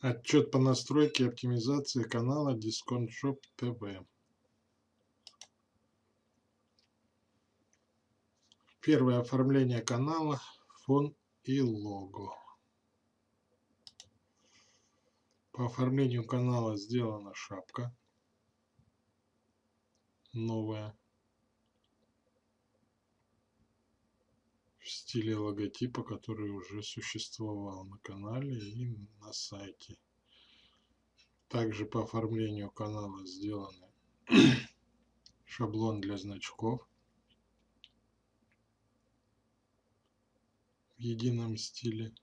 Отчет по настройке и оптимизации канала Discount TV. Первое оформление канала, фон и лого. По оформлению канала сделана шапка новая в стиле логотипа, который уже существовал на канале и на сайте. Также по оформлению канала сделаны шаблон для значков в едином стиле.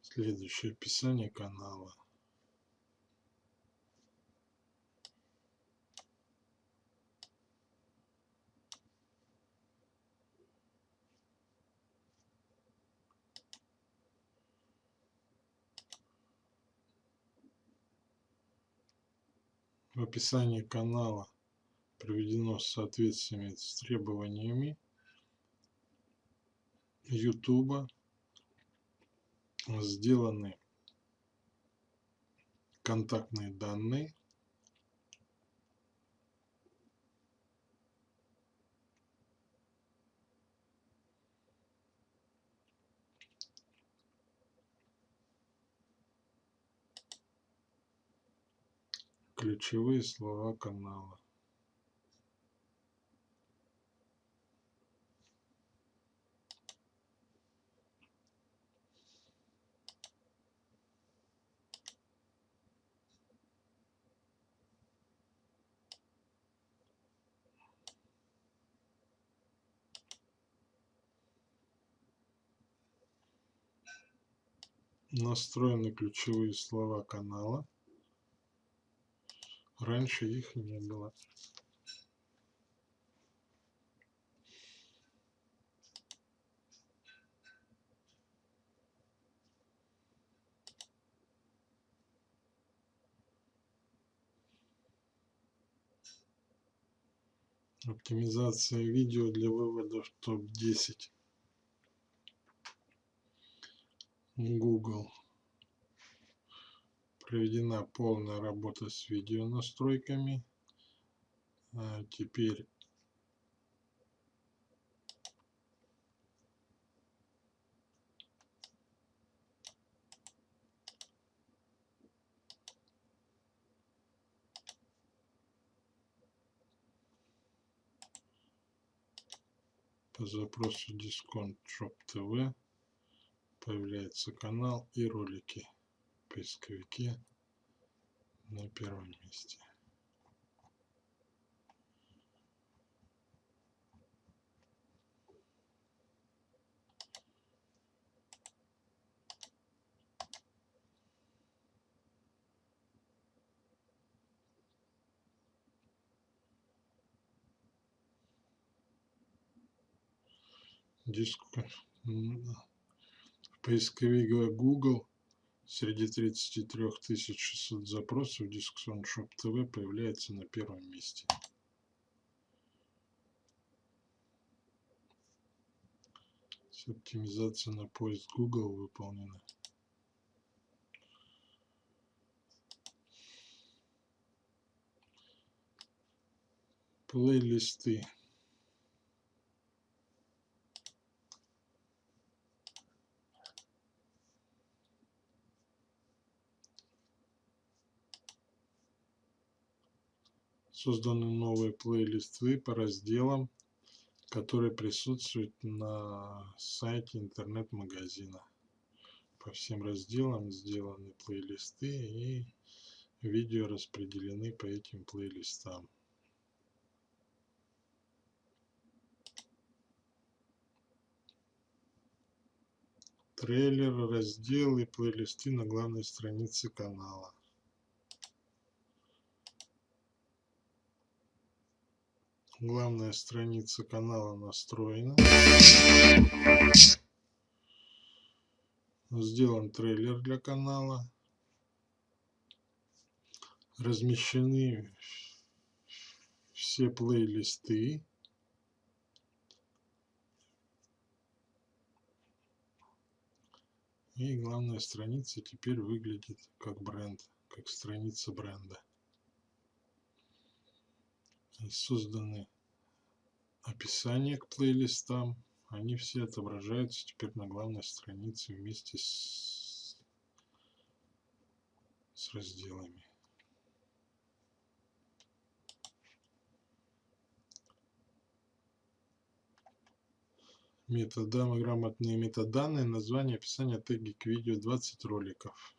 Следующее описание канала. Описании канала приведено соответствие с требованиями YouTube сделаны контактные данные ключевые слова канала настроены ключевые слова канала. Раньше их не было. Оптимизация видео для вывода в топ-10. Google. Проведена полная работа с видео настройками. А теперь по запросу Discount Shop TV появляется канал и ролики поисковике на первом месте. Диск поисковик Google среди 33 600 запросов Discson Shop TV появляется на первом месте. Оптимизация на поиск Google выполнена. Плейлисты. Созданы новые плейлисты по разделам, которые присутствуют на сайте интернет-магазина. По всем разделам сделаны плейлисты и видео распределены по этим плейлистам. Трейлер, разделы, плейлисты на главной странице канала. Главная страница канала настроена. Сделан трейлер для канала. Размещены все плейлисты. И главная страница теперь выглядит как бренд, как страница бренда. Созданы описания к плейлистам. Они все отображаются теперь на главной странице вместе с, с разделами. Методам, грамотные метаданные, название, описание, теги к видео, 20 роликов.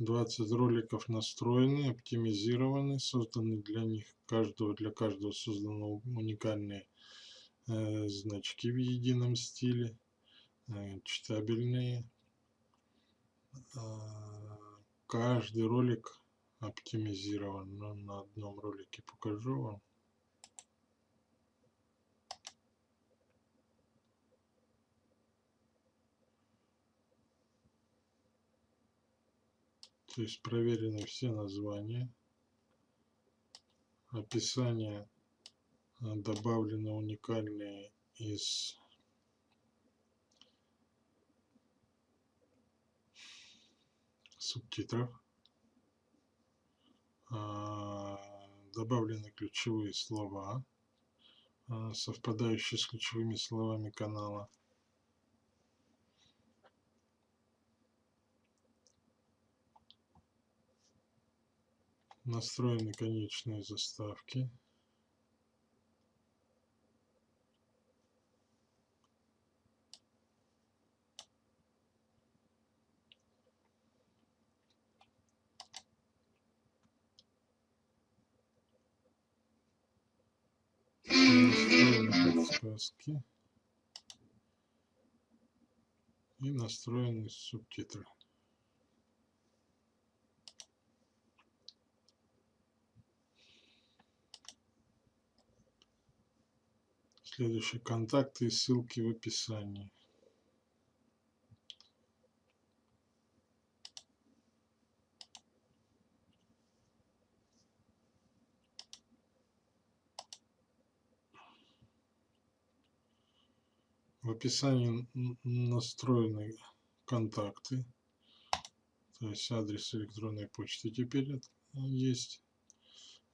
Двадцать роликов настроены, оптимизированы, созданы для них каждого для каждого созданы уникальные э, значки в едином стиле, э, читабельные. Э, каждый ролик оптимизирован, но на одном ролике покажу вам. То есть проверены все названия. Описание а, добавлены уникальные из субтитров. А, добавлены ключевые слова, а, совпадающие с ключевыми словами канала. Настроены конечные заставки. Подсказки. И настроены субтитры Следующие контакты и ссылки в описании. В описании настроены контакты, то есть адрес электронной почты теперь есть.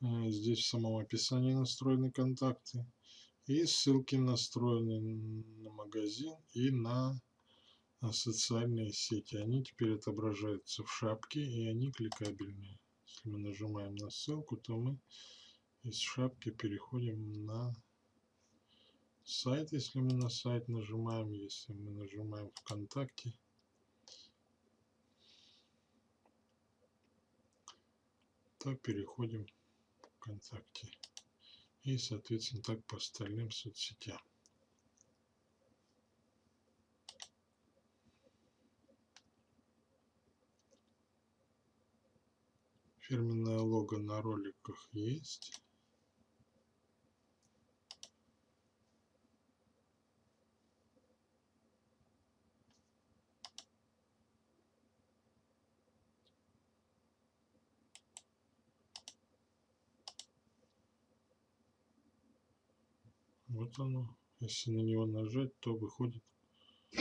Э, здесь в самом описании настроены контакты. И ссылки настроены на магазин и на социальные сети. Они теперь отображаются в шапке и они кликабельные. Если мы нажимаем на ссылку, то мы из шапки переходим на сайт. Если мы на сайт нажимаем, если мы нажимаем ВКонтакте, то переходим ВКонтакте и, соответственно, так по остальным соцсетям. Фирменное лого на роликах есть. Вот оно. Если на него нажать, то выходит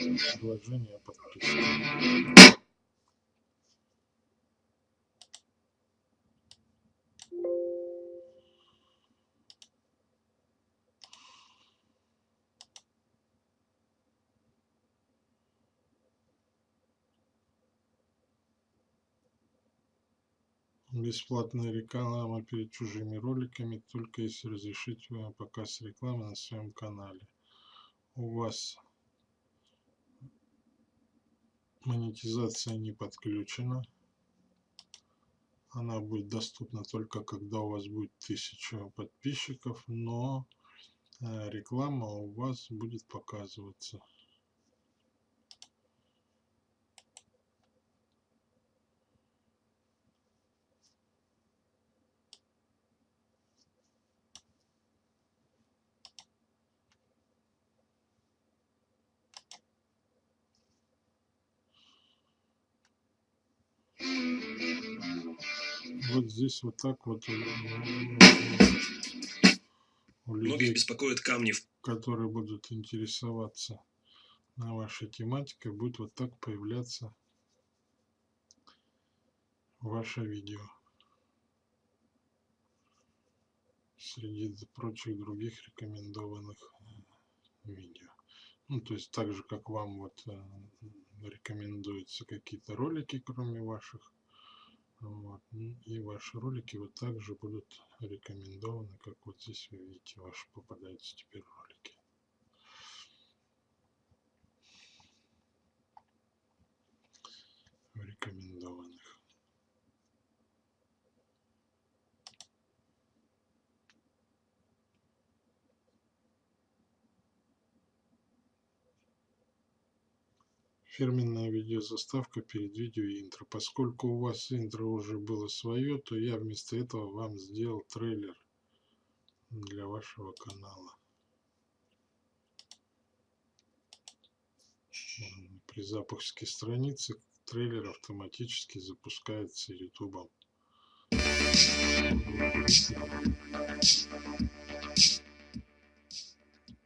предложение подписки. Бесплатная реклама перед чужими роликами, только если разрешить показ рекламы на своем канале. У вас монетизация не подключена. Она будет доступна только когда у вас будет 1000 подписчиков, но э, реклама у вас будет показываться. Вот здесь вот так вот у Многих людей, беспокоят камни которые будут интересоваться на вашей тематикой, будет вот так появляться ваше видео среди прочих других рекомендованных э, видео. Ну, то есть так же, как вам вот э, рекомендуются какие-то ролики, кроме ваших. Вот. И ваши ролики вот также будут рекомендованы, как вот здесь вы видите, ваши попадаются теперь ролики. Рекомендованных. Фирменная видеозаставка перед видео интро. Поскольку у вас интро уже было свое, то я вместо этого вам сделал трейлер для вашего канала. При запуске страницы трейлер автоматически запускается YouTube.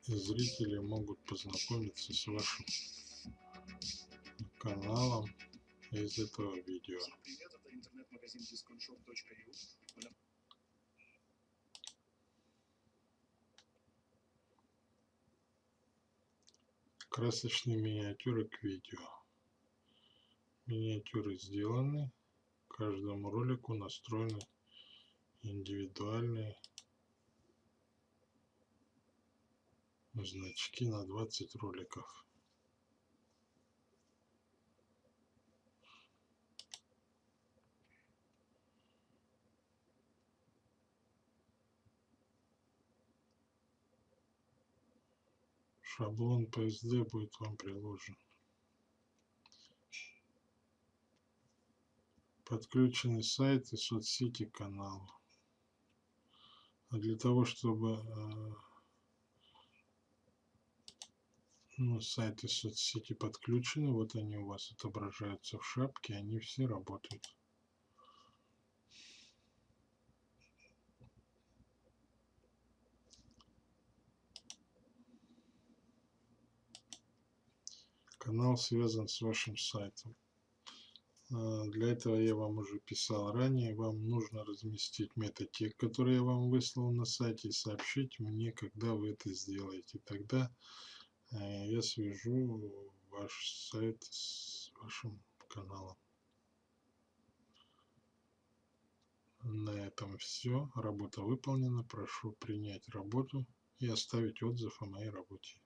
И зрители могут познакомиться с вашим каналом из этого видео. Красочные миниатюры к видео. Миниатюры сделаны. Каждому ролику настроены индивидуальные значки на 20 роликов. Шаблон PSD будет вам приложен. Подключены сайты, соцсети, каналы. А для того, чтобы э, ну, сайты соцсети подключены, вот они у вас отображаются в шапке, они все работают. Канал связан с вашим сайтом. А, для этого я вам уже писал ранее. Вам нужно разместить метатег, который я вам выслал на сайте, и сообщить мне, когда вы это сделаете. Тогда э, я свяжу ваш сайт с вашим каналом. На этом все. Работа выполнена. Прошу принять работу и оставить отзыв о моей работе.